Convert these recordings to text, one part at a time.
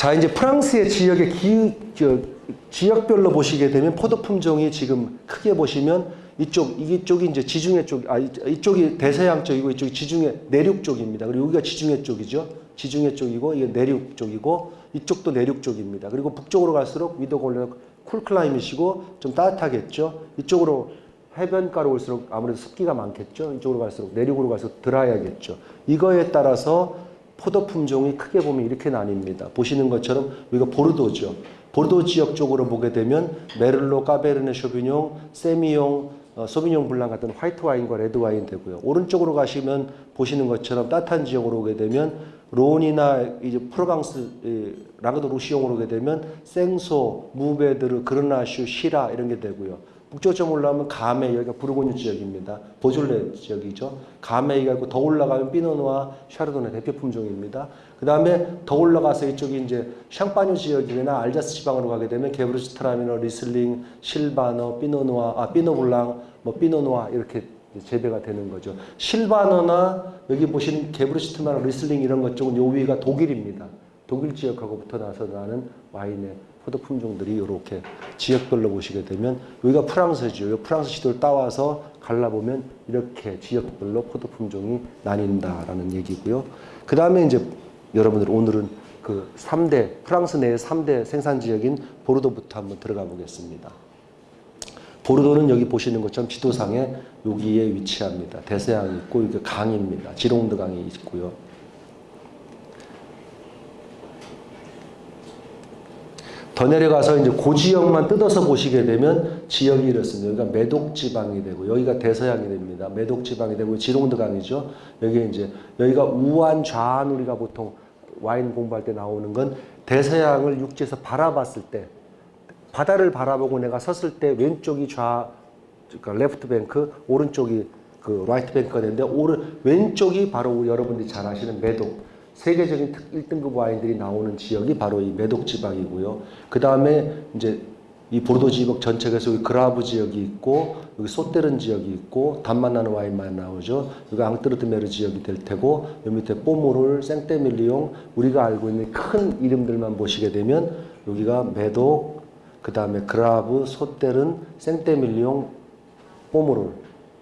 자 이제 프랑스의 지역의 기, 저, 지역별로 보시게 되면 포도 품종이 지금 크게 보시면 이쪽 이쪽이 이제 지중해 쪽, 아 이쪽이 대서양 쪽이고 이쪽이 지중해 내륙 쪽입니다. 그리고 여기가 지중해 쪽이죠. 지중해 쪽이고 이게 내륙 쪽이고 이쪽도 내륙 쪽입니다. 그리고 북쪽으로 갈수록 위도 골레 쿨클라이밋이고 좀 따뜻하겠죠. 이쪽으로 해변가로 올수록 아무래도 습기가 많겠죠. 이쪽으로 갈수록 내륙으로 갈수록 드라이하겠죠. 이거에 따라서 포도 품종이 크게 보면 이렇게 나뉩니다. 보시는 것처럼 여기가 보르도죠. 보르도 지역 쪽으로 보게 되면 메를로, 까베르네 쇼비뇽, 세미용, 어, 소비뇽 블랑 같은 화이트 와인과 레드 와인 되고요. 오른쪽으로 가시면 보시는 것처럼 따뜻한 지역으로 오게 되면 론이나 이제 프로방스 랑그독 루시용으로 오게 되면 생소, 무베드르, 그르나슈, 시라 이런 게 되고요. 북쪽 좀 올라가면 가메이 여기가 부르고뉴 지역입니다. 보졸레 지역이죠. 가메이가 있고 더 올라가면 피노누아 샤르도네 대표 품종입니다. 그 다음에 더 올라가서 이쪽이 이제 샹파뉴 지역이나 알자스 지방으로 가게 되면 게뷔르츠트라미너, 리슬링, 실바너, 피노누아, 아 피노블랑, 뭐 피노누아 이렇게 재배가 되는 거죠. 실바너나 여기 보시는 게뷔르츠트라미너나 리슬링 이런 것 쪽은 요 위가 독일입니다. 독일 지역하고부터 나서 나는 와인의 포도 품종들이 이렇게 지역별로 보시게 되면 여기가 프랑스죠. 프랑스 지도를 따와서 갈라보면 이렇게 지역별로 포도 품종이 나뉜다라는 얘기고요. 그 다음에 이제 여러분들 오늘은 그 3대 프랑스 내의 3대 생산 지역인 보르도부터 한번 들어가 보겠습니다. 보르도는 여기 보시는 것처럼 지도상에 여기에 위치합니다. 대서양이 있고 이게 강입니다. 지롱드 강이 있고요. 더 내려가서 이제 그 지역만 뜯어서 보시게 되면 지역이 이렇습니다. 여기가 매독 지방이 되고 여기가 대서양이 됩니다. 매독 지방이 되고 지롱드 강이죠. 여기 이제 여기가 우안 좌안 우리가 보통 와인 공부할 때 나오는 건 대서양을 육지에서 바라봤을 때 바다를 바라보고 내가 섰을 때 왼쪽이 좌 그러니까 left bank 오른쪽이 그 right bank가 되는데 오른 왼쪽이 바로 여러분들이 잘 아시는 메독 세계적인 1등급 와인들이 나오는 지역이 바로 이 메독 지방이고요. 그 다음에 이제 이 보르도 지역 전체에서 그라브 지역이 있고 여기 소테른 지역이 있고 단맛 나는 와인만 나오죠. 여기 앙뜨르드메르 지역이 될 테고 여기 밑에 뽀므롤 생떼밀리용 우리가 알고 있는 큰 이름들만 보시게 되면 여기가 매독 그 다음에 그라브 소테른 생떼밀리용 뽀무를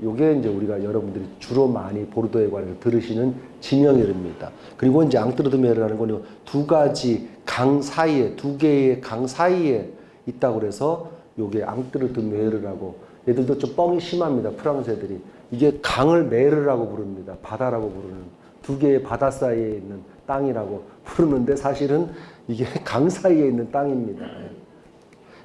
요게 이제 우리가 여러분들이 주로 많이 보르도에 관해서 들으시는 지명 이름입니다. 그리고 이제 앙뜨르드메르라는 건두 가지 강 사이에 두 개의 강 사이에 있다고 그래서 요게 앙뜨르드메르라고 얘들도 좀 뻥이 심합니다. 프랑스 애들이 이게 강을 메르라고 부릅니다. 바다라고 부르는 두 개의 바다 사이에 있는 땅이라고 부르는데 사실은 이게 강 사이에 있는 땅입니다.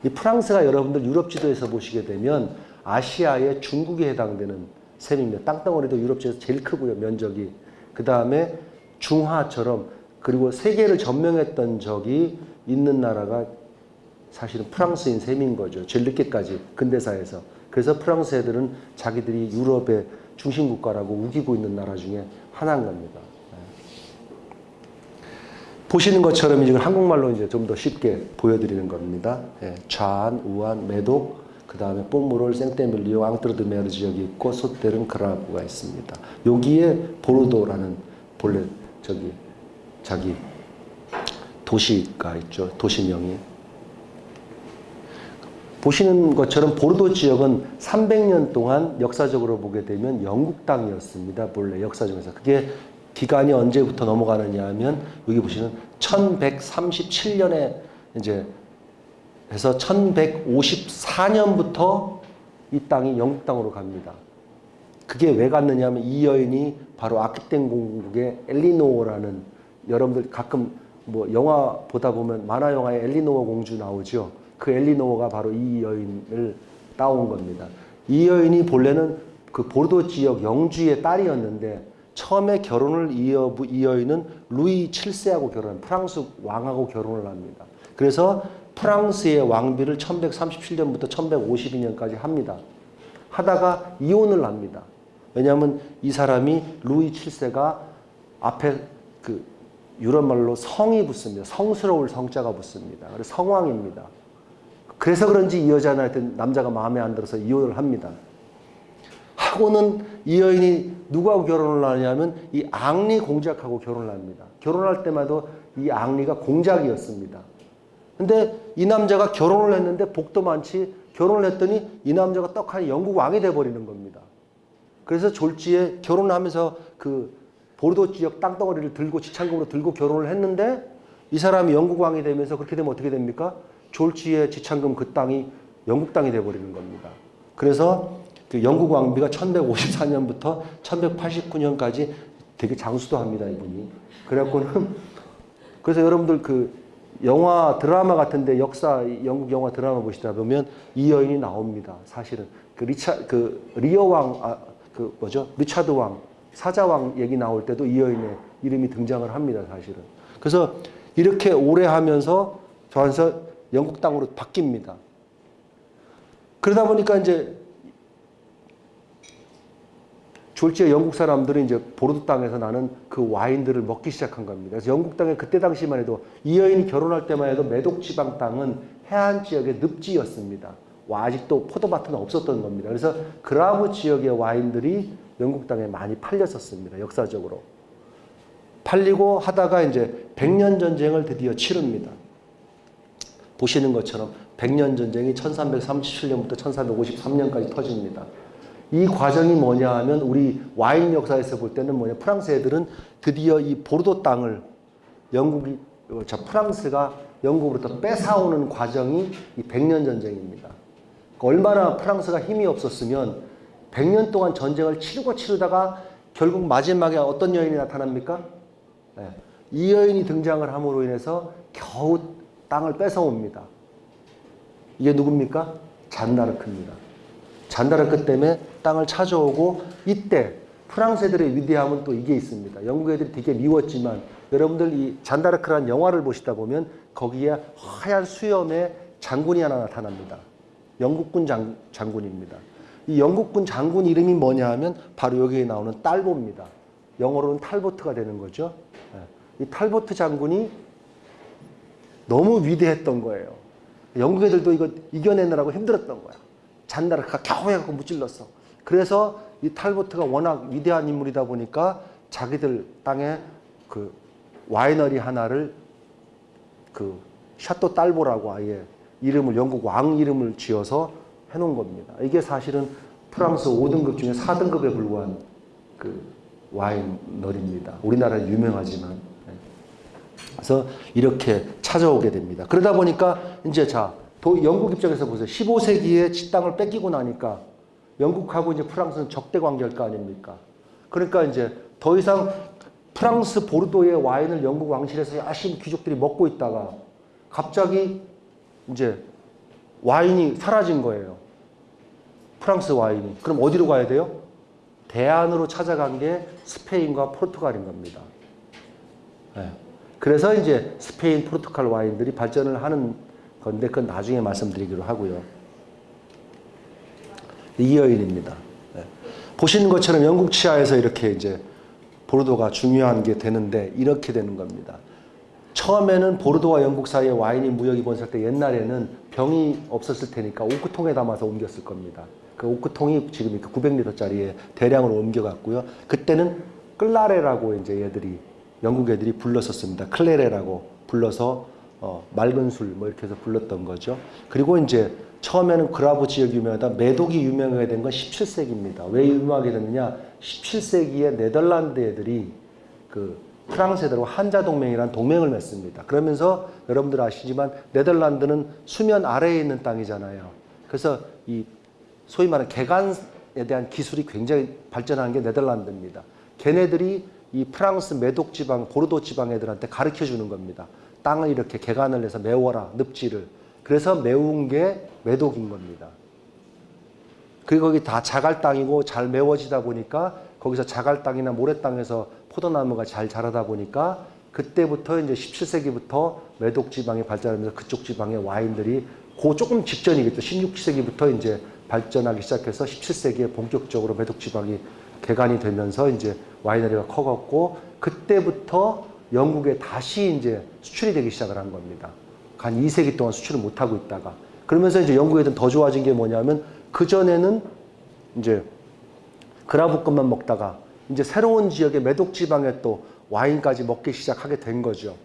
이 프랑스가 여러분들 유럽 지도에서 보시게 되면 아시아의 중국에 해당되는 셈입니다. 땅덩어리도 유럽 지에서 제일 크고요. 면적이. 그 다음에 중화처럼 그리고 세계를 점령했던 적이 있는 나라가 사실은 프랑스인 셈인 거죠. 제일 늦게까지 근대사에서. 그래서 프랑스 애들은 자기들이 유럽의 중심 국가라고 우기고 있는 나라 중에 하나인 겁니다. 보시는 것처럼 이제 한국말로 이제 좀 더 쉽게 보여드리는 겁니다. 예, 좌안, 우안, 매독, 그 다음에 뽀무롤, 생떼밀리오, 앙트르드메르 지역이 있고 소테른 그라브가 있습니다. 여기에 보르도라는 본래 저기 자기 도시가 있죠. 도시명이. 보시는 것처럼 보르도 지역은 300년 동안 역사적으로 보게 되면 영국 땅이었습니다. 본래 역사적에서. 그게 기간이 언제부터 넘어가느냐 하면 여기 보시는 1137년에 이제 해서 1154년부터 이 땅이 영국 땅으로 갑니다. 그게 왜 갔느냐 하면 이 여인이 바로 아키텐 공국의 엘리노어라는 여러분들 가끔 뭐 영화 보다 보면 만화 영화에 엘리노어 공주 나오죠. 그 엘리노어가 바로 이 여인을 따온 겁니다. 이 여인이 본래는 그 보르도 지역 영주의 딸이었는데 처음에 결혼을 이어 이 여인은 루이 7세하고 결혼, 프랑스 왕하고 결혼을 합니다. 그래서 프랑스의 왕비를 1137년부터 1152년까지 합니다. 하다가 이혼을 합니다. 왜냐하면 이 사람이 루이 7세가 앞에 그 유럽 말로 성이 붙습니다. 성스러울 성자가 붙습니다. 그래서 성왕입니다. 그래서 그런지 이 여자는 남자가 마음에 안 들어서 이혼을 합니다. 하고는 이 여인이 누구하고 결혼을 하냐면 이 앙리 공작하고 결혼을 합니다. 결혼할 때마다 이 앙리가 공작이었습니다. 근데 이 남자가 결혼을 했는데 복도 많지 결혼을 했더니 이 남자가 떡하니 영국 왕이 돼버리는 겁니다. 그래서 졸지에 결혼하면서 그 보르도 지역 땅덩어리를 들고 지창금으로 들고 결혼을 했는데 이 사람이 영국 왕이 되면서 그렇게 되면 어떻게 됩니까? 졸지에 지창금 그 땅이 영국 땅이 돼버리는 겁니다. 그래서 그 영국 왕비가 1154년부터 1189년까지 되게 장수도 합니다, 이분이. 그래갖고는 그래서 여러분들 그 영화 드라마 같은데 역사 영국 영화 드라마 보시다 보면 이 여인이 나옵니다. 사실은 그 리차 그 리어 왕 아 그 뭐죠 리차드 왕 사자 왕 얘기 나올 때도 이 여인의 이름이 등장을 합니다. 사실은 그래서 이렇게 오래 하면서 저한서 영국 땅으로 바뀝니다. 그러다 보니까 이제 졸지에 영국 사람들은 이제 보르도 땅에서 나는 그 와인들을 먹기 시작한 겁니다. 그래서 영국 땅에 그때 당시만 해도 이 여인이 결혼할 때만 해도 메독 지방 땅은 해안 지역의 늪지였습니다. 와 아직도 포도밭은 없었던 겁니다. 그래서 그라브 지역의 와인들이 영국 땅에 많이 팔렸었습니다. 역사적으로. 팔리고 하다가 이제 백년 전쟁을 드디어 치릅니다. 보시는 것처럼 백년 전쟁이 1337년부터 1453년까지 터집니다. 이 과정이 뭐냐 하면 우리 와인 역사에서 볼 때는 뭐냐 프랑스 애들은 드디어 이 보르도 땅을 영국이 어, 자 프랑스가 영국으로부터 뺏어오는 과정이 이 백년 전쟁입니다. 얼마나 프랑스가 힘이 없었으면 100년 동안 전쟁을 치르고 치르다가 결국 마지막에 어떤 여인이 나타납니까? 네. 이 여인이 등장을 함으로 인해서 겨우 땅을 뺏어옵니다. 이게 누굽니까? 잔다르크입니다. 잔다르 크 때문에 땅을 찾아오고 이때 프랑스 애들의 위대함은 또 이게 있습니다. 영국 애들이 되게 미웠지만 여러분들 이 잔다르크라는 영화를 보시다 보면 거기에 하얀 수염의 장군이 하나 나타납니다. 영국군 장, 장군입니다. 이 영국군 장군 이름이 뭐냐 하면 바로 여기에 나오는 딸보입니다. 영어로는 탈보트가 되는 거죠. 예. 이 탈보트 장군이 너무 위대했던 거예요. 영국 애들도 이거 이겨내느라고 힘들었던 거야. 잔다르크가 겨우 해갖고 무찔렀어. 그래서 이 탈보트가 워낙 위대한 인물이다 보니까 자기들 땅에 그 와이너리 하나를 그 샤또 딸보라고 아예 이름을 영국 왕 이름을 지어서 해놓은 겁니다. 이게 사실은 프랑스 5등급 중에 4등급에 불과한 그 와이너리입니다. 우리나라에 유명하지만. 네. 그래서 이렇게 찾아오게 됩니다. 그러다 보니까 이제 자, 도, 영국 입장에서 보세요. 15세기에 지 땅을 뺏기고 나니까 영국하고 이제 프랑스는 적대 관계일 거 아닙니까? 그러니까 이제 더 이상 프랑스 보르도의 와인을 영국 왕실에서 열심히 귀족들이 먹고 있다가 갑자기 이제 와인이 사라진 거예요. 프랑스 와인이. 그럼 어디로 가야 돼요? 대안으로 찾아간 게 스페인과 포르투갈인 겁니다. 네. 그래서 이제 스페인, 포르투갈 와인들이 발전을 하는 건데 그건 나중에 말씀드리기로 하고요. 이 여인입니다. 네. 보시는 것처럼 영국 치하에서 이렇게 이제 보르도가 중요한 게 되는데 이렇게 되는 겁니다. 처음에는 보르도와 영국 사이에 와인이 무역이 번졌을 때 옛날에는 병이 없었을 테니까 오크통에 담아서 옮겼을 겁니다. 그 오크통이 지금 이렇게 900리터짜리에 대량으로 옮겨갔고요. 그때는 클라레라고 이제 얘들이 영국 애들이 불렀었습니다. 클레레라고 불러서 어, 맑은 술 뭐 이렇게 해서 불렀던 거죠. 그리고 이제 처음에는 그라브 지역이 유명하다. 매독이 유명하게 된 건 17세기입니다. 왜 유명하게 됐느냐? 17세기에 네덜란드 애들이 그 프랑스 애들과 한자 동맹이라는 동맹을 맺습니다. 그러면서 여러분들 아시지만 네덜란드는 수면 아래에 있는 땅이잖아요. 그래서 이 소위 말하는 개간에 대한 기술이 굉장히 발전한 게 네덜란드입니다. 걔네들이 이 프랑스 매독 지방, 보르도 지방 애들한테 가르쳐 주는 겁니다. 땅을 이렇게 개간을 해서 메워라, 늪지를. 그래서 메운 게 매독인 겁니다. 그리고 거기 다 자갈 땅이고 잘 메워지다 보니까 거기서 자갈 땅이나 모래 땅에서 포도나무가 잘 자라다 보니까 그때부터 이제 17세기부터 매독 지방이 발전하면서 그쪽 지방의 와인들이 그 조금 직전이겠죠. 16세기부터 이제 발전하기 시작해서 17세기에 본격적으로 매독 지방이 개간이 되면서 이제 와이너리가 커갔고 그때부터 영국에 다시 이제 수출이 되기 시작을 한 겁니다. 한 2세기 동안 수출을 못 하고 있다가 그러면서 이제 영국 애들은 더 좋아진 게 뭐냐면 그 전에는 이제 그라브 것만 먹다가 이제 새로운 지역의 매독 지방에 또 와인까지 먹기 시작하게 된 거죠.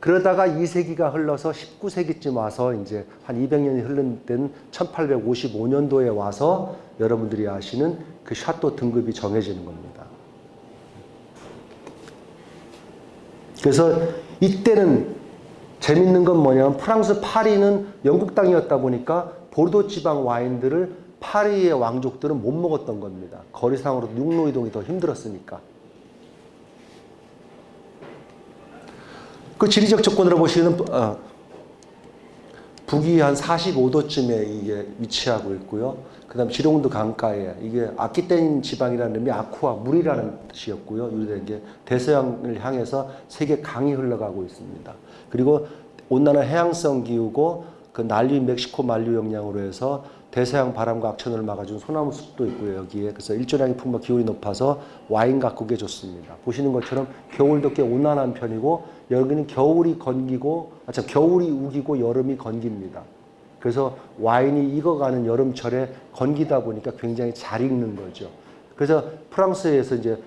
그러다가 2세기가 흘러서 19세기쯤 와서 이제 한 200년이 흐른 때는 1855년도에 와서 여러분들이 아시는 그 샤또 등급이 정해지는 겁니다. 그래서 이때는 재밌는 건 뭐냐면 프랑스 파리는 영국 땅이었다 보니까 보르도 지방 와인들을 파리의 왕족들은 못 먹었던 겁니다. 거리상으로 육로 이동이 더 힘들었으니까. 그 지리적 조건으로 보시면 어, 북위 한 45도쯤에 이게 위치하고 있고요. 그 다음 지룡도 강가에 이게 아키텐 지방이라는 의미 아쿠아 물이라는 뜻이었고요. 유래된 게 대서양을 향해서 세계 강이 흘러가고 있습니다. 그리고 온난화 해양성 기후고 그 난리 멕시코 만류 영향으로 해서 대서양 바람과 악천후를 막아준 소나무 숲도 있고요 여기에 그래서 일조량이 풍부하 기온이 높아서 와인 가꾸기에 좋습니다 보시는 것처럼 겨울도 꽤 온난한 편이고 여기는 겨울이 건기고 아참 겨울이 우기고 여름이 건깁니다 그래서 와인이 익어가는 여름철에 건기다 보니까 굉장히 잘 익는 거죠 그래서 프랑스에서 이제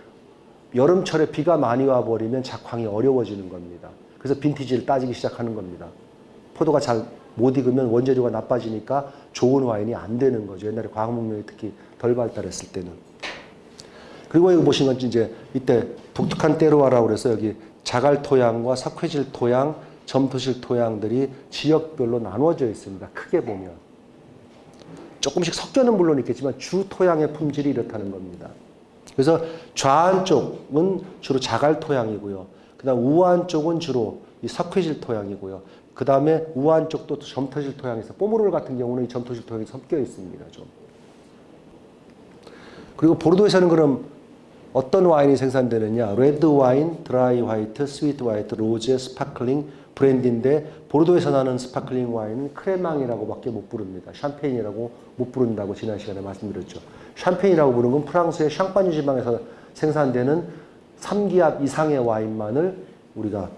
여름철에 비가 많이 와버리면 작황이 어려워지는 겁니다 그래서 빈티지를 따지기 시작하는 겁니다 포도가 잘 못 익으면 원재료가 나빠지니까 좋은 와인이 안 되는 거죠. 옛날에 과학문명이 특히 덜 발달했을 때는. 그리고 여기 보시는 건 이제 이때 독특한 때로와라고 그래서 여기 자갈 토양과 석회질 토양, 점토실 토양들이 지역별로 나누어져 있습니다. 크게 보면. 조금씩 섞여는 물론 있겠지만 주 토양의 품질이 이렇다는 겁니다. 그래서 좌안 쪽은 주로 자갈 토양이고요. 그 다음 우안 쪽은 주로 이 석회질 토양이고요. 그 다음에 우한 쪽도 점토질 토양에서 뽀모롤 같은 경우는 이 점토질 토양이 섞여 있습니다. 좀. 그리고 보르도에서는 그럼 어떤 와인이 생산되느냐? 레드 와인, 드라이 화이트, 스위트 화이트, 로제, 스파클링, 브랜디인데 보르도에서 나는 스파클링 와인은 크레망이라고밖에 못 부릅니다. 샴페인이라고 못 부른다고 지난 시간에 말씀드렸죠. 샴페인이라고 부르는 건 프랑스의 샹파뉴 지방에서 생산되는 3기압 이상의 와인만을 우리가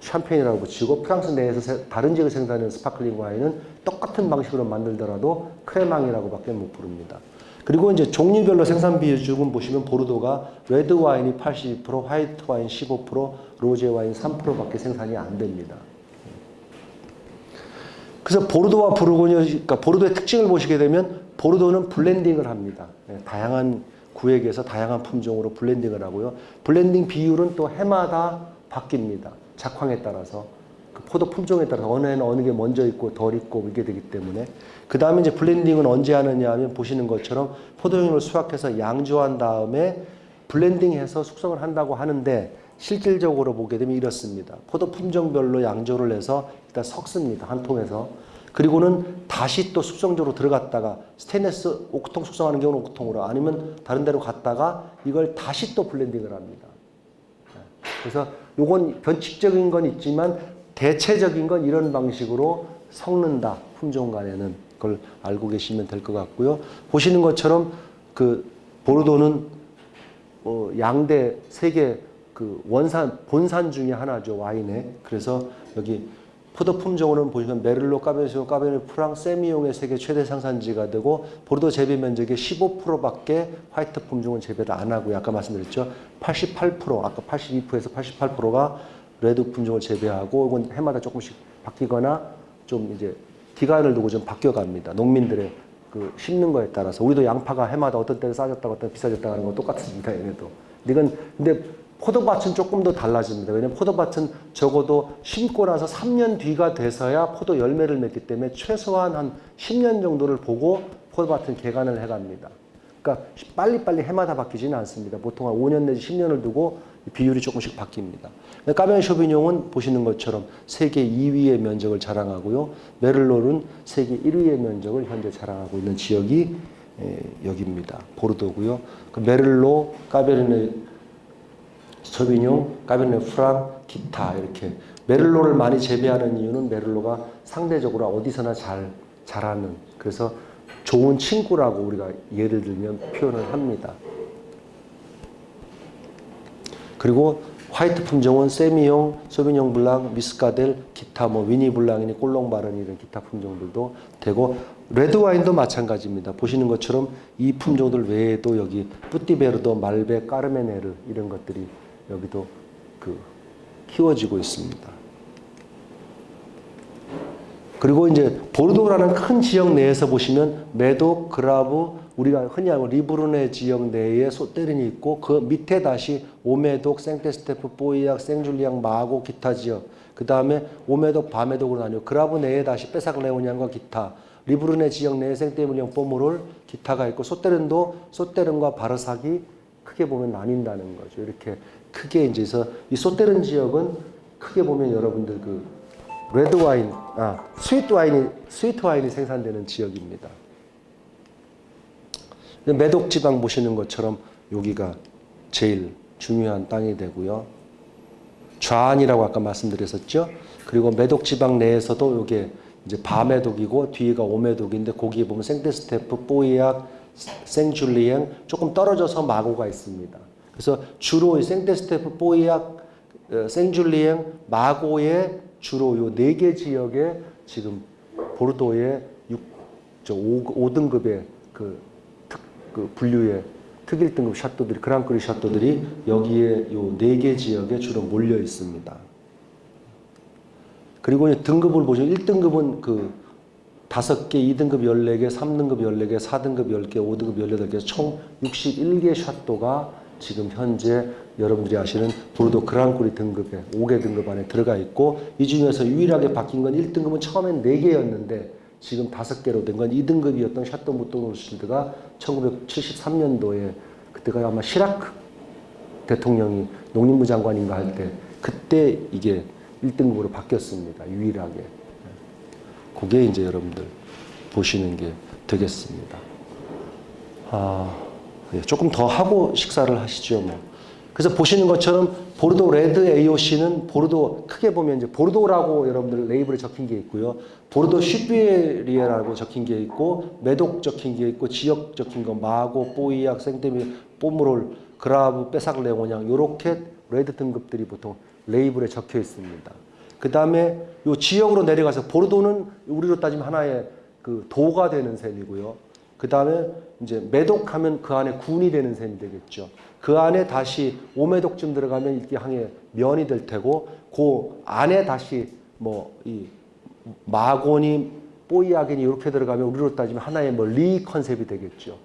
샴페인이라고 붙이고 프랑스 내에서 다른 지역에 생산하는 스파클링 와인은 똑같은 방식으로 만들더라도 크레망이라고밖에 못 부릅니다. 그리고 이제 종류별로 생산 비중은 보시면 보르도가 레드 와인이 82%, 화이트 와인 15%, 로제 와인 3%밖에 생산이 안 됩니다. 그래서 보르도와 부르고뉴, 그러니까 보르도의 특징을 보시게 되면 보르도는 블렌딩을 합니다. 네, 다양한 구역에서 다양한 품종으로 블렌딩을 하고요. 블렌딩 비율은 또 해마다 바뀝니다. 작황에 따라서 그 포도 품종에 따라서 어느 해는 어느 게 먼저 있고 덜 있고 이게 되기 때문에 그 다음에 이제 블렌딩은 언제 하느냐 하면 보시는 것처럼 포도를 수확해서 양조한 다음에 블렌딩해서 숙성을 한다고 하는데 실질적으로 보게 되면 이렇습니다. 포도 품종별로 양조를 해서 일단 섞습니다. 한 통에서. 그리고는 다시 또 숙성조로 들어갔다가 스테인레스 오크통 숙성하는 경우는 오크통으로 아니면 다른 데로 갔다가 이걸 다시 또 블렌딩을 합니다. 그래서 요건 변칙적인 건 있지만 대체적인 건 이런 방식으로 섞는다. 품종 간에는 그걸 알고 계시면 될 것 같고요. 보시는 것처럼 그 보르도는 어 양대 세계 그 원산 본산 중에 하나죠 와인에 그래서 여기 포도 품종으로는 보시면 메를로, 까베르시오, 까베르, 프랑, 세미용의 세계 최대 생산지가 되고 보르도 재배 면적의 15%밖에 화이트 품종은 재배를 안 하고요. 아까 말씀드렸죠. 88% 아까 82%에서 88%가 레드 품종을 재배하고 이건 해마다 조금씩 바뀌거나 좀 이제 기간을 두고 좀 바뀌어갑니다. 농민들의 그 심는 거에 따라서 우리도 양파가 해마다 어떤 때는 싸졌다가 어떤 비싸졌다 하는 건 똑같습니다. 얘네도. 이건 근데 포도밭은 조금 더 달라집니다. 왜냐하면 포도밭은 적어도 심고 나서 3년 뒤가 돼서야 포도 열매를 맺기 때문에 최소한 한 10년 정도를 보고 포도밭은 개간을 해갑니다. 그러니까 빨리빨리 해마다 바뀌지는 않습니다. 보통 한 5년 내지 10년을 두고 비율이 조금씩 바뀝니다. 까베 쇼비뇽은 보시는 것처럼 세계 2위의 면적을 자랑하고요. Merlot는 세계 1위의 면적을 현재 자랑하고 있는 지역이 여기입니다. 보르도고요. 그 Merlot, Cabernet Sauvignon, Cabernet Franc, 기타 이렇게 메를로를 많이 재배하는 이유는 Merlot가 상대적으로 어디서나 잘 자라는 그래서 좋은 친구라고 우리가 예를 들면 표현을 합니다. 그리고 화이트 품종은 Sémillon, Sauvignon Blanc, Muscadelle, 기타 뭐 Ugni Blanc이니 Colombard 이런 기타 품종들도 되고 레드 와인도 마찬가지입니다. 보시는 것처럼 이 품종들 외에도 여기 Petit Verdot, Malbec, Carménère 이런 것들이 여기도 그 키워지고 있습니다. 그리고 이제 보르도라는 큰 지역 내에서 보시면 메독, 그라브, 우리가 흔히 알고 리브르네 지역 내에 소테른이 있고 그 밑에 다시 오메독, 생테스테프, 뽀이약, 생줄리앙, 마고, 기타 지역. 그 다음에 오메독, 바메독으로 나뉘어 그라브 내에 다시 빼삭레오냥과 기타. 리브르네 지역 내에 생테밀리앙, 뽀므롤, 기타가 있고 소테른도 소테른과 바르삭이 크게 보면 나뉜다는 거죠. 이렇게 크게 이제 그래서 이 소테른 지역은 크게 보면 여러분들 그 레드 와인, 아 스위트 와인이 스위트 와인이 생산되는 지역입니다. 매독 지방 보시는 것처럼 여기가 제일 중요한 땅이 되고요. 좌안이라고 아까 말씀드렸었죠. 그리고 매독 지방 내에서도 이게 이제 바매독이고 뒤가 오매독인데 거기에 보면 생테스테프, 뽀이약, 생줄리앙 조금 떨어져서 마고가 있습니다. 그래서 주로 이 생테스테프, 뽀이약, 어, 생줄리엥, 마고의 주로 요 네 개 지역에 지금 보르도의 6, 저 5, 등급의 그, 특, 그 분류의 특일 등급 샤또들이 그랑크리 샤또들이 여기에 요 네 개 지역에 주로 몰려 있습니다. 그리고 등급을 보시면 1등급은 그 다섯 개, 2등급 14개, 3등급 14개, 4등급 10개, 5등급 18개, 총 61개 샷도가 지금 현재 여러분들이 아시는 보르도 그랑크리 등급에 5개 등급 안에 들어가 있고 이 중에서 유일하게 바뀐 건 1등급은 처음엔 4개였는데 지금 5개로 된 건 2등급이었던 샤또 무토노실드가 1973년도에 그때가 아마 시라크 대통령이 농림부 장관인가 할 때 그때 이게 1등급으로 바뀌었습니다. 유일하게. 그게 이제 여러분들 보시는 게 되겠습니다. 아, 예, 조금 더 하고 식사를 하시죠, 뭐. 그래서 보시는 것처럼 보르도 레드 AOC는 보르도 크게 보면 이제 보르도라고 여러분들 레이블에 적힌 게 있고요. 보르도 Supérieur라고 적힌 게 있고 메독 적힌 게 있고 지역 적힌 거 마고, 뽀이약, 생떼밀, 뽀므롤, 그라브, 빼삭레오냥 요렇게 레드 등급들이 보통 레이블에 적혀 있습니다. 그 다음에 요 지역으로 내려가서 보르도는 우리로 따지면 하나의 그 도가 되는 셈이고요. 그 다음에 이제 매독하면 그 안에 군이 되는 셈이 되겠죠. 그 안에 다시 오매독쯤 들어가면 이게 항해 면이 될 테고 그 안에 다시 뭐 이 마곤이 뽀이아겐이 이렇게 들어가면 우리로 따지면 하나의 뭐 리 컨셉이 되겠죠.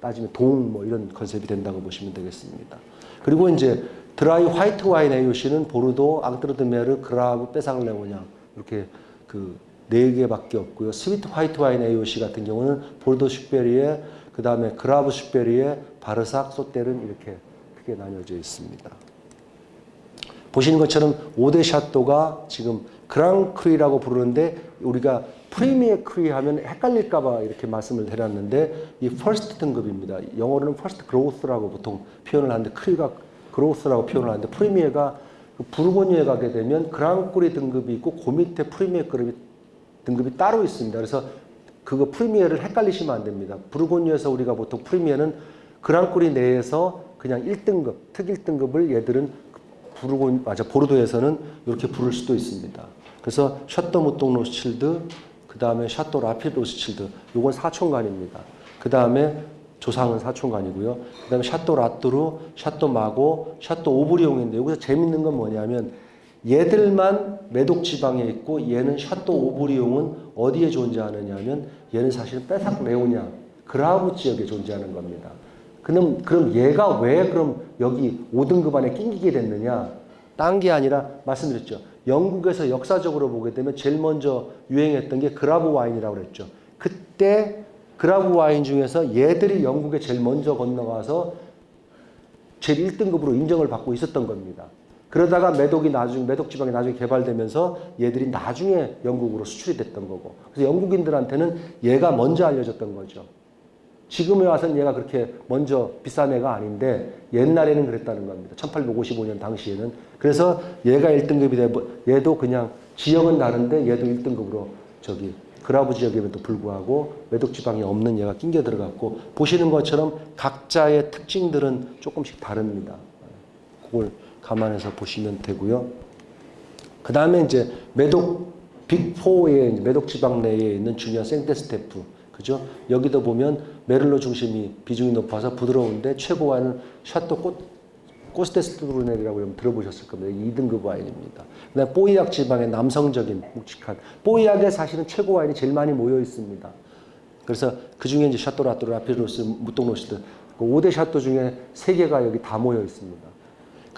따지면 동 뭐 이런 컨셉이 된다고 보시면 되겠습니다. 그리고 이제 드라이 화이트 와인 AOC는 보르도, 앙트르드메르, 그라브, 빼삭레오냥 이렇게 그 네 개밖에 없고요. 스위트 화이트 와인 AOC 같은 경우는 보르도 Supérieur 그 다음에 그라브 Supérieur 바르삭, 소테른 이렇게 크게 나뉘어져 있습니다. 보시는 것처럼 5대 샤또가 지금 Grand Cru라고 부르는데 우리가 Premier Cru 하면 헷갈릴까봐 이렇게 말씀을 해놨는데 이 First 등급입니다. 영어로는 First Growth라고 보통 표현을 하는데 Cru가 Growth라고 표현을 하는데 Premier가 그 부르고뉴에 가게 되면 Grand Cru 등급이 있고 그 밑에 프리미어 급이 등급이 따로 있습니다. 그래서 그거 Premier를 헷갈리시면 안 됩니다. 부르고뉴에서 우리가 보통 Premier는 Grand Cru 내에서 그냥 1등급, 특 1등급을 얘들은 부르고 맞아 보르도에서는 이렇게 부를 수도 있습니다. 그래서 샤또 무똥 로스칠드, 그 다음에 샤또 라피트 로스칠드, 요건 사촌간입니다. 그 다음에 조상은 사촌간이고요. 그 다음에 샤또 라뚜르, 샤또 마고, 샤또 오브리옹인데 여기서 재밌는 건 뭐냐면 얘들만 매독 지방에 있고 얘는 샤또 오브리옹은 어디에 존재하느냐면 얘는 사실은 빼삭 레오냥 그라브 지역에 존재하는 겁니다. 그럼 그럼 얘가 왜 그럼 여기 5등급 안에 낑기게 됐느냐? 딴 게 아니라 말씀드렸죠. 영국에서 역사적으로 보게 되면 제일 먼저 유행했던 게 그라브 와인이라고 그랬죠. 그때 그라브 와인 중에서 얘들이 영국에 제일 먼저 건너가서 제일 1등급으로 인정을 받고 있었던 겁니다. 그러다가 매독이 나중 매독 지방이 나중에 개발되면서 얘들이 나중에 영국으로 수출이 됐던 거고. 그래서 영국인들한테는 얘가 먼저 알려졌던 거죠. 지금에 와서는 얘가 그렇게 먼저 비싼 애가 아닌데 옛날에는 그랬다는 겁니다. 1855년 당시에는. 그래서 얘가 1등급이 되고 얘도 그냥 지역은 다른데 얘도 1등급으로 저기 그라브 지역임에도 불구하고 매독 지방이 없는 얘가 낑겨 들어갔고 보시는 것처럼 각자의 특징들은 조금씩 다릅니다. 그걸 감안해서 보시면 되고요. 그 다음에 이제 매독 빅4의 매독 지방 내에 있는 중요한 생테스테프 그죠? 여기도 보면 메를로 중심이 비중이 높아서 부드러운데 최고와는 샤또 꽃 코스데스투르넬이라고 여러분 들어보셨을 겁니다. 이게 2등급 와인입니다. 그다음 뽀이약 지방의 남성적인 묵직한 뽀이약에 사실은 최고 와인이 제일 많이 모여 있습니다. 그래서 그 중에 이제 샤또 라뚜르 라피트 로스 무똥 로칠드 그 5대 샤또 중에 3개가 여기 다 모여 있습니다.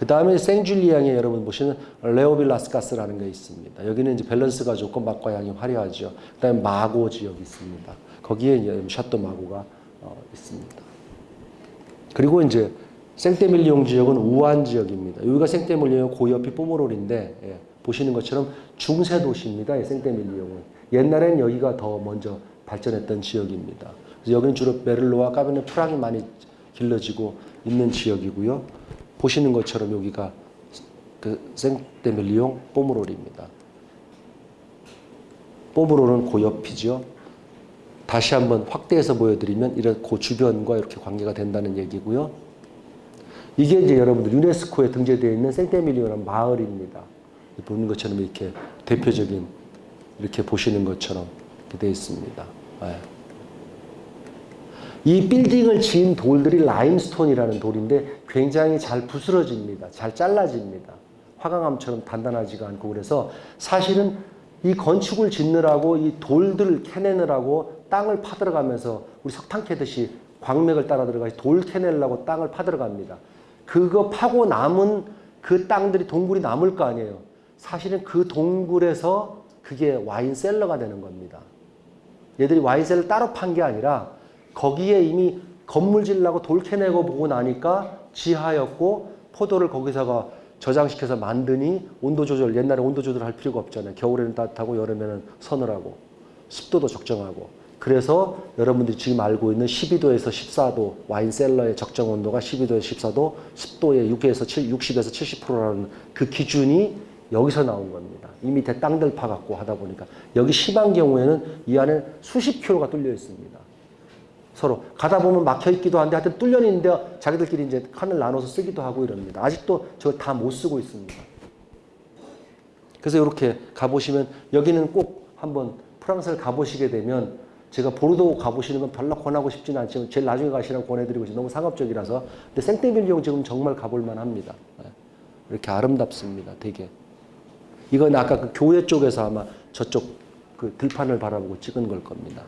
그 다음에 생줄리앙에 여러분 보시는 레오빌라스카스라는 게 있습니다. 여기는 이제 밸런스가 좋고 맛과 향이 화려하죠. 그 다음에 마고 지역이 있습니다. 거기에 이제 샤또 마고가 어, 있습니다. 그리고 이제 생테밀리옹 지역은 우한 지역입니다. 여기가 생테밀리옹 고여피 뽀모롤인데 예, 보시는 것처럼 중세 도시입니다. 이 생테밀리옹은 옛날엔 여기가 더 먼저 발전했던 지역입니다. 여기는 주로 메를로와 까베네 프랑이 많이 길러지고 있는 지역이고요. 보시는 것처럼 여기가 그 생테밀리옹 뽀모롤입니다. 뽀모롤은 고여피죠. 다시 한번 확대해서 보여드리면 이런 그 주변과 이렇게 관계가 된다는 얘기고요. 이게 이제 여러분들 유네스코에 등재되어 있는 생테밀리오라는 마을입니다. 보는 것처럼 이렇게 대표적인 이렇게 보시는 것처럼 되어 있습니다. 예. 이 빌딩을 지은 돌들이 라임스톤이라는 돌인데 굉장히 잘 부스러집니다. 잘 잘라집니다. 화강암처럼 단단하지가 않고 그래서 사실은 이 건축을 짓느라고 이 돌들 캐내느라고 땅을 파들어가면서 우리 석탄 캐듯이 광맥을 따라 들어가서 돌 캐내려고 땅을 파들어갑니다. 그거 파고 남은 그 땅들이 동굴이 남을 거 아니에요. 사실은 그 동굴에서 그게 와인 셀러가 되는 겁니다. 얘들이 와인 셀러 따로 판 게 아니라 거기에 이미 건물 질라고 돌 캐내고 보고 나니까 지하였고 포도를 거기다가 저장시켜서 만드니 온도 조절 옛날에 온도 조절할 필요가 없잖아요. 겨울에는 따뜻하고 여름에는 서늘하고 습도도 적정하고 그래서 여러분들이 지금 알고 있는 12도에서 14도 와인 셀러의 적정 온도가 12도에서 14도 습도의 6에서 7, 60에서 70%라는 그 기준이 여기서 나온 겁니다. 이 밑에 땅들 파갖고 하다 보니까 여기 심한 경우에는 이 안에 수십 킬로가 뚫려 있습니다. 서로 가다 보면 막혀 있기도 한데 하여튼 뚫려 있는데 자기들끼리 이제 칸을 나눠서 쓰기도 하고 이럽니다. 아직도 저걸 다못 쓰고 있습니다. 그래서 이렇게 가보시면 여기는 꼭 한번 프랑스를 가보시게 되면 제가 보르도 가보시는 건 별로 권하고 싶지는 않지만 제일 나중에 가시라고 권해드리고 있어요. 너무 상업적이라서. 근데 생떼밀리옹 지금 정말 가볼만 합니다. 예. 이렇게 아름답습니다. 되게. 이건 아까 그 교회 쪽에서 아마 저쪽 그 들판을 바라보고 찍은 걸 겁니다.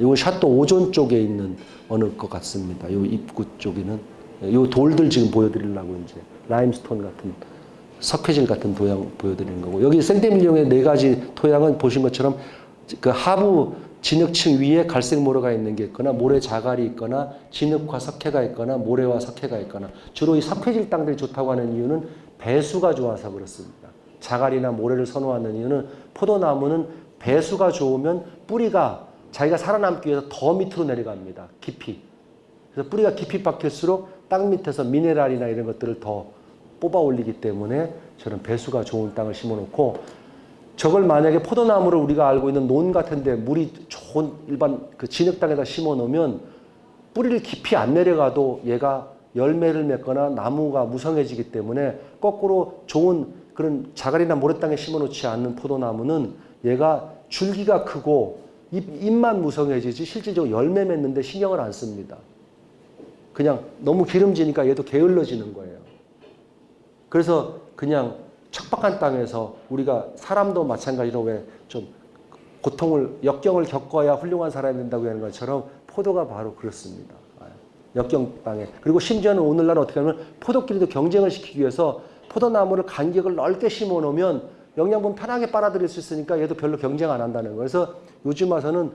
예. 이건 샤또 오존 쪽에 있는 어느 것 같습니다. 이 입구 쪽에는 이 돌들 지금 보여드리려고 이제 라임스톤 같은 석회질 같은 도양 보여드리는 거고 여기 생떼밀리옹의 네 가지 토양은 보신 것처럼 그 하부 진흙층 위에 갈색 모래가 있는 게 있거나 모래 자갈이 있거나 진흙과 석회가 있거나 모래와 석회가 있거나 주로 이 석회질 땅들이 좋다고 하는 이유는 배수가 좋아서 그렇습니다. 자갈이나 모래를 선호하는 이유는 포도나무는 배수가 좋으면 뿌리가 자기가 살아남기 위해서 더 밑으로 내려갑니다. 깊이. 그래서 뿌리가 깊이 박힐수록 땅 밑에서 미네랄이나 이런 것들을 더 뽑아 올리기 때문에 저는 배수가 좋은 땅을 심어 놓고 저걸 만약에 포도나무를 우리가 알고 있는 논 같은데 물이 좋은 일반 그 진흙 땅에다 심어 놓으면 뿌리를 깊이 안 내려가도 얘가 열매를 맺거나 나무가 무성해지기 때문에 거꾸로 좋은 그런 자갈이나 모래 땅에 심어 놓지 않는 포도나무는 얘가 줄기가 크고 잎, 잎만 무성해지지 실질적으로 열매 맺는데 신경을 안 씁니다. 그냥 너무 기름지니까 얘도 게을러지는 거예요. 그래서 그냥 척박한 땅에서 우리가 사람도 마찬가지로 왜 좀 고통을 역경을 겪어야 훌륭한 사람이 된다고 하는 것처럼 포도가 바로 그렇습니다. 역경 땅에 그리고 심지어는 오늘날 어떻게 하면 포도끼리도 경쟁을 시키기 위해서 포도나무를 간격을 넓게 심어 놓으면 영양분 편하게 빨아들일 수 있으니까 얘도 별로 경쟁 안 한다는 거예요. 그래서 요즘 와서는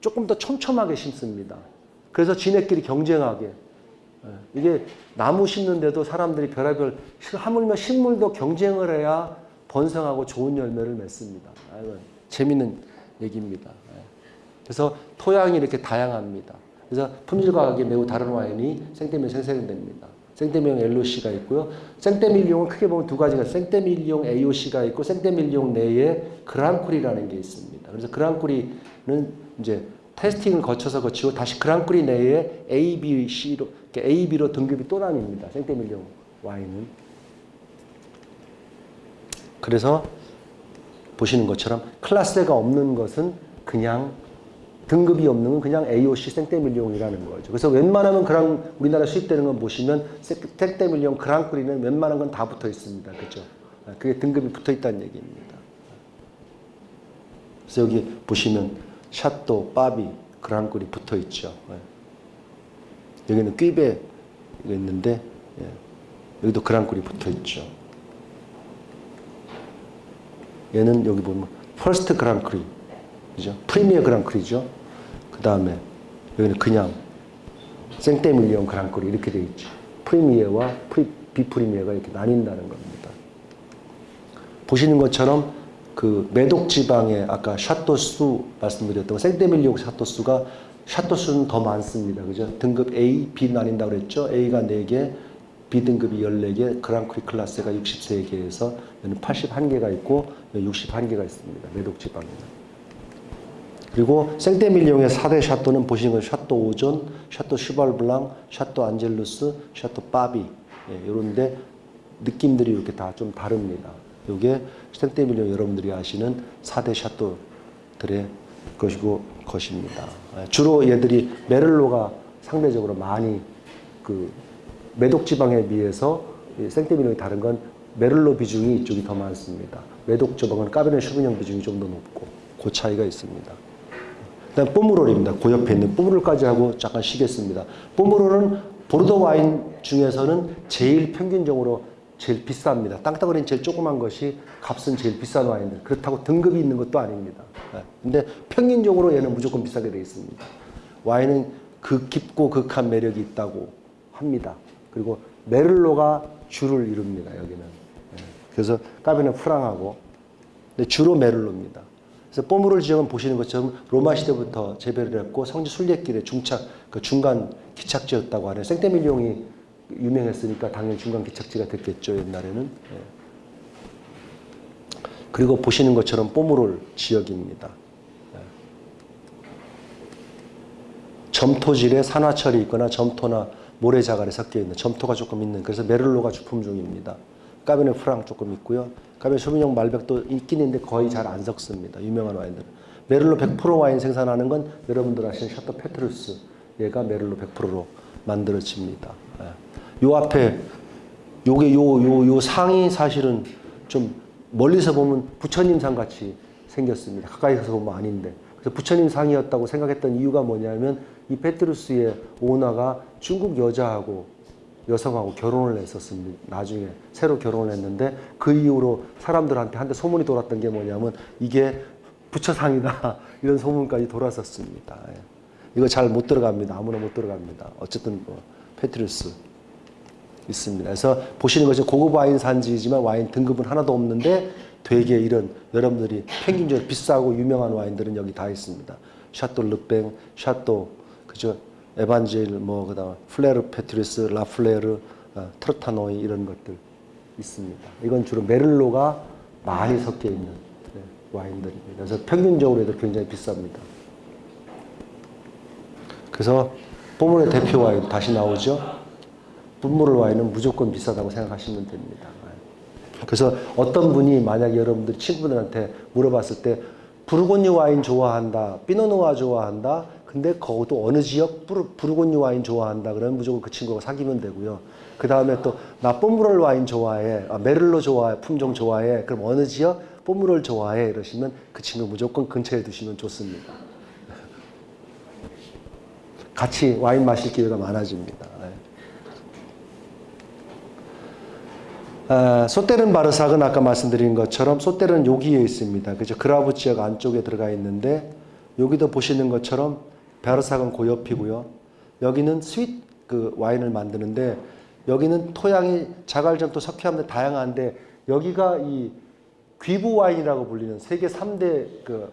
조금 더 촘촘하게 심습니다. 그래서 지네끼리 경쟁하게 이게 나무 심는데도 사람들이 별의별 하물며 식물도 경쟁을 해야 번성하고 좋은 열매를 맺습니다. 아이고, 재밌는 얘기입니다. 그래서 토양이 이렇게 다양합니다. 그래서 품질 과학이 매우 다른 와인이 생떼밀 생생됩니다. 생떼밀용 LOC가 있고요. 생떼밀용은 크게 보면 두 가지가 생떼밀용 AOC가 있고 생떼밀용 내에 그랑쿨이라는 게 있습니다. 그래서 그랑쿨이는 이제 테스팅을 거쳐서 거치고 다시 그랑크리 내에 A, B, C로 A, B로 등급이 또 나뉩니다. 생떼밀용 와인은. 그래서 보시는 것처럼 클라스가 없는 것은 그냥 등급이 없는 건 그냥 AOC 생떼밀리옹이라는 거죠. 그래서 웬만하면 그랑 우리나라 수입되는 건 보시면 생떼밀리옹 그랑크리는 웬만한 건 다 붙어 있습니다. 그죠? 그게 등급이 붙어 있다는 얘기입니다. 그래서 여기 보시면 샤또, 파비, Grand Cru 붙어 있죠. 예. 여기는 이거 있는데 예. 여기도 Grand Cru 붙어 있죠. 얘는 여기 보면 First Grand Cru 그죠? Premier Grand Cru죠. 그 다음에 여기는 그냥 생떼밀리옹 Grand Cru 이렇게 돼 있죠. Premier와 프리, 비Premier가 이렇게 나뉜다는 겁니다. 보시는 것처럼 그 매독 지방의 아까 샤토수 말씀드렸던 생떼밀리옹 샤토수가 샤토수는 더 많습니다. 그죠? 등급 A, B 나뉜다고 그랬죠? A가 4개, B 등급이 14개, Grand Cru Classé가 63개에서 여기는 81개가 있고 61개가 있습니다. 매독 지방에는. 그리고 생떼밀리옹의 4대 샤또는 보시는 건 샤또 오존, 샤또 슈발 블랑, 샤또 안젤루스, 샤또 파비 예, 이런데 느낌들이 이렇게 다 좀 다릅니다. 이게 생떼밀리옹 여러분들이 아시는 4대 샤또들의 것이고 것입니다. 예, 주로 얘들이 메를로가 상대적으로 많이 그 매독 지방에 비해서 생떼밀리옹이 다른 건 메를로 비중이 이쪽이 더 많습니다. 매독 지방은 까베네 슈비뇽 비중이 좀 더 높고 그 차이가 있습니다. 그다음 뽀무롤입니다. 그 옆에 있는 뽀무롤까지 하고 잠깐 쉬겠습니다. 뽀무롤은 보르도 와인 중에서는 제일 평균적으로 제일 비쌉니다. 땅덩어리는 제일 조그만 것이 값은 제일 비싼 와인들. 그렇다고 등급이 있는 것도 아닙니다. 네. 근데 평균적으로 얘는 무조건 비싸게 되어 있습니다. 와인은 극 깊고 극한 매력이 있다고 합니다. 그리고 메를로가 주를 이룹니다. 여기는. 네. 그래서 까베는 프랑하고 주로 메를로입니다. 그래서 뽀무롤 지역은 보시는 것처럼 로마 시대부터 재배를 했고 성지 순례길의 중착, 그 중간 기착지였다고 하네요. 생떼밀용이 유명했으니까 당연히 중간 기착지가 됐겠죠 옛날에는. 예. 그리고 보시는 것처럼 뽀무롤 지역입니다. 예. 점토질에 산화철이 있거나 점토나 모래자갈이 섞여 있는 점토가 조금 있는 그래서 메를로가 주품종입니다. 까베네 프랑 조금 있고요. 까베네 소비뇽 말백도 있긴 있는데 거의 잘 안 섞습니다. 유명한 와인들은. 메를로 100% 와인 생산하는 건 여러분들 아시는 샤토 페트루스 얘가 메를로 100%로 만들어집니다. 예. 요 앞에 요게 요 요 요 상이 사실은 좀 멀리서 보면 부처님 상 같이 생겼습니다. 가까이서 보면 아닌데. 그래서 부처님 상이었다고 생각했던 이유가 뭐냐면 이 페트루스의 오너가 중국 여자하고 여성하고 결혼을 했었습니다. 나중에 새로 결혼을 했는데 그 이후로 사람들한테 한테 소문이 돌았던 게 뭐냐면 이게 부처상이다 이런 소문까지 돌았었습니다. 예. 이거 잘 못 들어갑니다. 아무나 못 들어갑니다. 어쨌든 뭐 페트루스 있습니다. 그래서 보시는 것이 고급 와인 산지이지만 와인 등급은 하나도 없는데 되게 이런 여러분들이 평균적으로 비싸고 유명한 와인들은 여기 다 있습니다. 샤또 르팽, 샤또 그죠? 에반젤 뭐 그 다음 플레르 페트루스, 라플레르, 어, 트로타노이 이런 것들 있습니다. 이건 주로 메를로가 많이 섞여 있는 네, 와인들입니다. 그래서 평균적으로 해도 굉장히 비쌉니다. 그래서 뽀문의 대표 와인 다시 나오죠. 뿜무를 와인은 무조건 비싸다고 생각하시면 됩니다. 그래서 어떤 분이 만약에 여러분들 친구들한테 물어봤을 때 부르고뉴 와인 좋아한다, 피노누아 좋아한다. 근데 거기도 어느 지역 부르, 부르고뉴 와인 좋아한다. 그러면 무조건 그 친구가 사귀면 되고요. 그 다음에 또 나 뽀무럴 와인 좋아해, 아, 메를로 좋아해, 품종 좋아해. 그럼 어느 지역 뽀무럴 좋아해 이러시면 그 친구 무조건 근처에 두시면 좋습니다. 같이 와인 마실 기회가 많아집니다. 아, 소테른 바르삭은 아까 말씀드린 것처럼 소테른 여기에 있습니다. 그죠? 그라브 지역 안쪽에 들어가 있는데 여기도 보시는 것처럼 바르삭은 그 옆이고요. 여기는 sweet 그 와인을 만드는데 여기는 토양이 자갈점토 석회암도 다양한데 여기가 이 귀부 와인이라고 불리는 세계 3대 그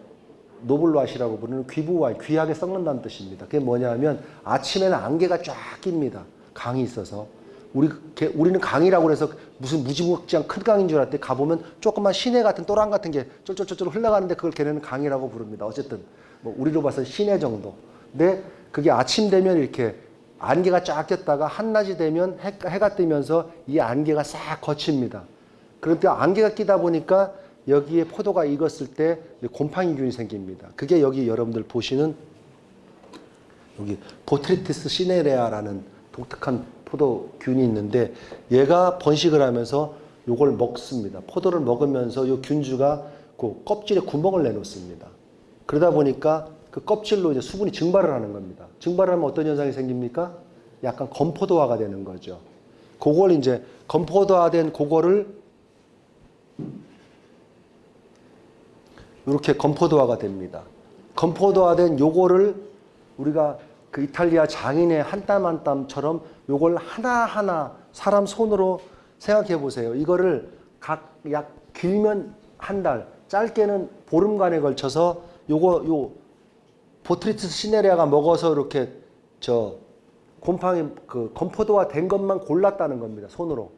noble rot이라고 부르는 귀부 와인, 귀하게 썩는다는 뜻입니다. 그게 뭐냐면 아침에는 안개가 쫙 낍니다. 강이 있어서. 우리, 우리는 강이라고 그래서 무슨 무지막지한 큰 강인 줄 알았더니 가보면 조그만 시내 같은 또랑 같은 게 쫄쫄쫄쫄 흘러가는데 그걸 걔네는 강이라고 부릅니다. 어쨌든 뭐 우리로 봐서 시내 정도. 근데 그게 아침 되면 이렇게 안개가 쫙 꼈다가 한낮이 되면 해, 해가 뜨면서 이 안개가 싹 거칩니다. 그런데 안개가 끼다 보니까 여기에 포도가 익었을 때 곰팡이균이 생깁니다. 그게 여기 여러분들 보시는 여기 보트리티스 시네레아라는 독특한 포도균이 있는데 얘가 번식을 하면서 요걸 먹습니다. 포도를 먹으면서 요 균주가 그 껍질에 구멍을 내놓습니다. 그러다 보니까 그 껍질로 이제 수분이 증발을 하는 겁니다. 증발을 하면 어떤 현상이 생깁니까? 약간 건포도화가 되는 거죠. 그걸 이제 건포도화된 그거를 이렇게 건포도화가 됩니다. 건포도화된 요거를 우리가 그 이탈리아 장인의 한 땀 한 땀처럼 요걸 하나하나 사람 손으로 생각해 보세요. 이거를 각 약 길면 한 달, 짧게는 보름간에 걸쳐서 요거 요 보트리티스 시네리아가 먹어서 이렇게 저 곰팡이 그 건포도화 된 것만 골랐다는 겁니다. 손으로.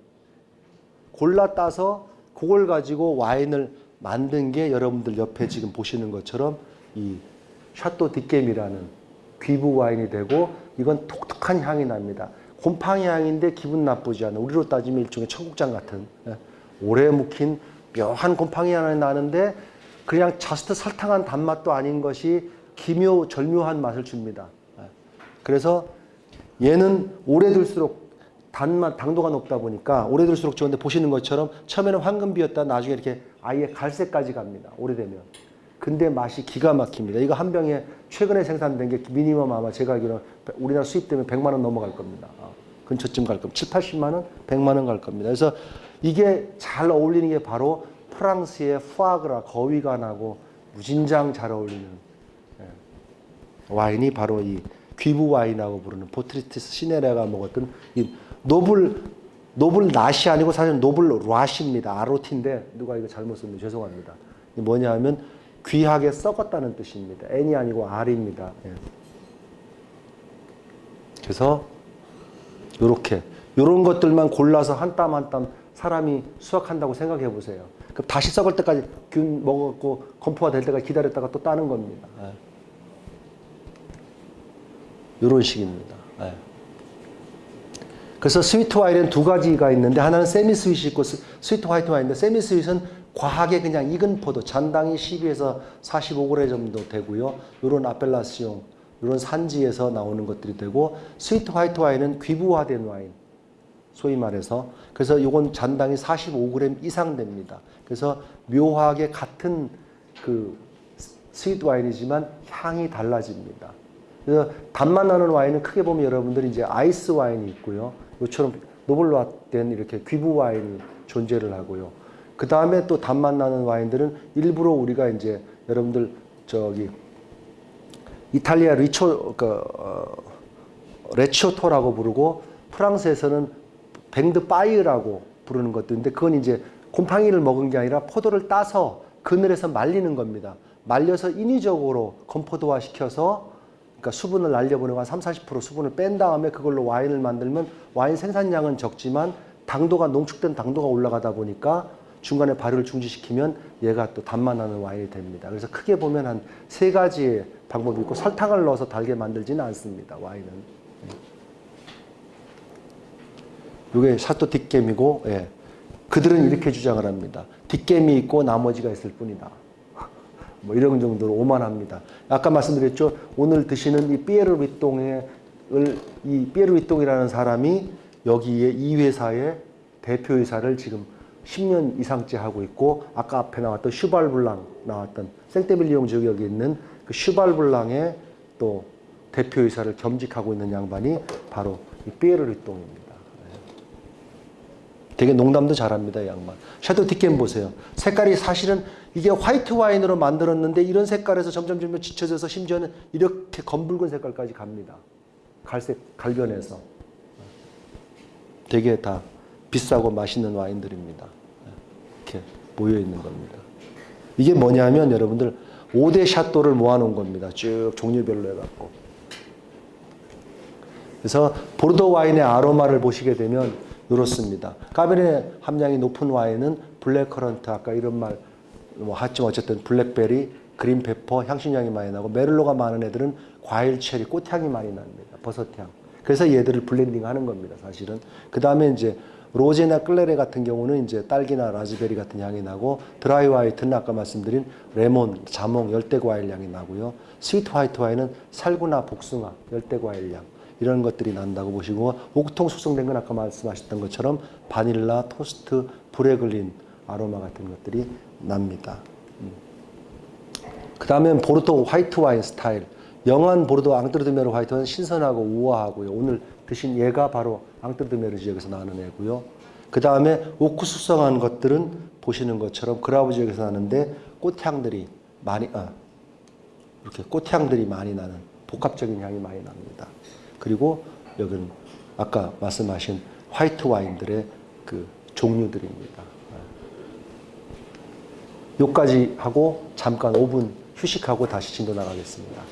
골라 따서 그걸 가지고 와인을 만든 게 여러분들 옆에 지금 보시는 것처럼 이 샤또 뒷겜이라는 귀부 와인이 되고 이건 독특한 향이 납니다. 곰팡이 향인데 기분 나쁘지 않은 우리로 따지면 일종의 청국장 같은 예, 오래 묵힌 묘한 곰팡이 향이 나는데 그냥 자스트 설탕한 단맛도 아닌 것이 기묘 절묘한 맛을 줍니다. 예. 그래서 얘는 오래 둘수록 단맛 당도가 높다 보니까 오래 둘수록 좋은데 보시는 것처럼 처음에는 황금비였다 나중에 이렇게 아예 갈색까지 갑니다. 오래되면. 근데 맛이 기가 막힙니다. 이거 한 병에 최근에 생산된 게 minimum 아마 제가 알기로 우리나라 수입되면 100만 원 넘어갈 겁니다. 어, 근처쯤 갈 겁니다. 7, 80만 원, 100만 원 갈 겁니다. 그래서 이게 잘 어울리는 게 바로 프랑스의 푸아그라 거위 간하고 무진장 잘 어울리는 예, 와인이 바로 이 귀부 와인이라고 부르는 Botrytis cinerea가 먹었던 이 noble noble not이 아니고 사실 noble rot입니다. ROT인데 누가 이거 잘못 쓰면 죄송합니다. 뭐냐 하면 귀하게 썩었다는 뜻입니다. N이 아니고 R입니다. 예. 그래서 요렇게 요런 것들만 골라서 한 땀 한 땀 사람이 수확한다고 생각해 보세요. 다시 썩을 때까지 균 먹었고 건포도가 될 때까지 기다렸다가 또 따는 겁니다. 예. 요런 식입니다. 예. 그래서 sweet 와인은 두 가지가 있는데 하나는 semi sweet이 있고 스- sweet 화이트 와인인데 semi sweet은 과하게 그냥 익은 포도 잔당이 12에서 45g 정도 되고요. 요런 appellation 이런 산지에서 나오는 것들이 되고 sweet 화이트 와인은 귀부화된 와인 소위 말해서 그래서 이건 잔당이 45g 이상 됩니다. 그래서 묘하게 같은 그 sweet 와인이지만 향이 달라집니다. 그래서 단맛 나는 와인은 크게 보면 여러분들이 이제 아이스 와인이 있고요. 이처럼 noble rot된 이렇게 귀부 와인이 존재를 하고요. 그 다음에 또 단맛 나는 와인들은 일부러 우리가 이제 여러분들 저기 이탈리아 리초 그 어, recioto라고 부르고 프랑스에서는 vin de paille라고 부르는 것도 있는데 그건 이제 곰팡이를 먹은 게 아니라 포도를 따서 그늘에서 말리는 겁니다. 말려서 인위적으로 건포도화 시켜서 그러니까 수분을 날려보내고 한 3, 40% 수분을 뺀 다음에 그걸로 와인을 만들면 와인 생산량은 적지만 당도가 농축된 당도가 올라가다 보니까 중간에 발효를 중지시키면 얘가 또 단맛 나는 와인이 됩니다. 그래서 크게 보면 한 세 가지의 방법이 있고 설탕을 넣어서 달게 만들지는 않습니다. 와인은. 이게 샤또 뒷겜이고 예. 그들은 이렇게 주장을 합니다. 뒷겜이 있고 나머지가 있을 뿐이다. 뭐 이런 정도로 오만합니다. 아까 말씀드렸죠. 오늘 드시는 이 피에르 위똥의 이 피에르 위똥이라는 사람이 여기에 이 회사의 대표이사를 지금 10년 이상째 하고 있고 아까 앞에 나왔던 슈발블랑 나왔던 생테밀리옹 지역에 있는 그 슈발블랑의 또 대표이사를 겸직하고 있는 양반이 바로 이 피에르 위똥입니다. 되게 농담도 잘합니다, 이 양반. 샤도 디켄 보세요. 색깔이 사실은 이게 화이트 와인으로 만들었는데 이런 색깔에서 점점 점점 지쳐져서 심지어는 이렇게 검붉은 색깔까지 갑니다. 갈색, 갈변해서. 되게 다 비싸고 맛있는 와인들입니다. 이렇게 모여 있는 겁니다. 이게 뭐냐면 여러분들 5대 샤또를 모아놓은 겁니다. 쭉 종류별로 해갖고. 그래서 보르도 와인의 아로마를 보시게 되면 이렇습니다. 까베르네 함량이 높은 와인은 blackcurrant 아까 이런 말 뭐 하지만 어쨌든 블랙베리, green pepper 향신향이 많이 나고 메를로가 많은 애들은 과일 체리 꽃향이 많이 납니다. 버섯향. 그래서 얘들을 블렌딩 하는 겁니다. 사실은. 그 다음에 이제 로제나 clairet 같은 경우는 이제 딸기나 라즈베리 같은 향이 나고 dry white는 아까 말씀드린 레몬, 자몽, 열대 과일 향이 나고요. sweet 화이트 와인은 살구나 복숭아, 열대 과일 향 이런 것들이 난다고 보시고 오크통 숙성된 건 아까 말씀하셨던 것처럼 바닐라, 토스트, 브레글린 아로마 같은 것들이 납니다. 그 다음에 보르도 화이트 와인 스타일. young한 보르도 앙뜨르드메르 화이트 와인 신선하고 우아하고요. 오늘 드신 얘가 바로 앙뜨르드메르 지역에서 나는 애고요. 그 다음에 오크 숙성한 것들은 보시는 것처럼 그라브 지역에서 나는데 꽃향들이 많이, 아, 이렇게 꽃향들이 많이 나는 복합적인 향이 많이 납니다. 그리고 여기는 아까 말씀하신 화이트 와인들의 그 종류들입니다. 요까지 하고 잠깐 5분 휴식하고 다시 진도 나가겠습니다.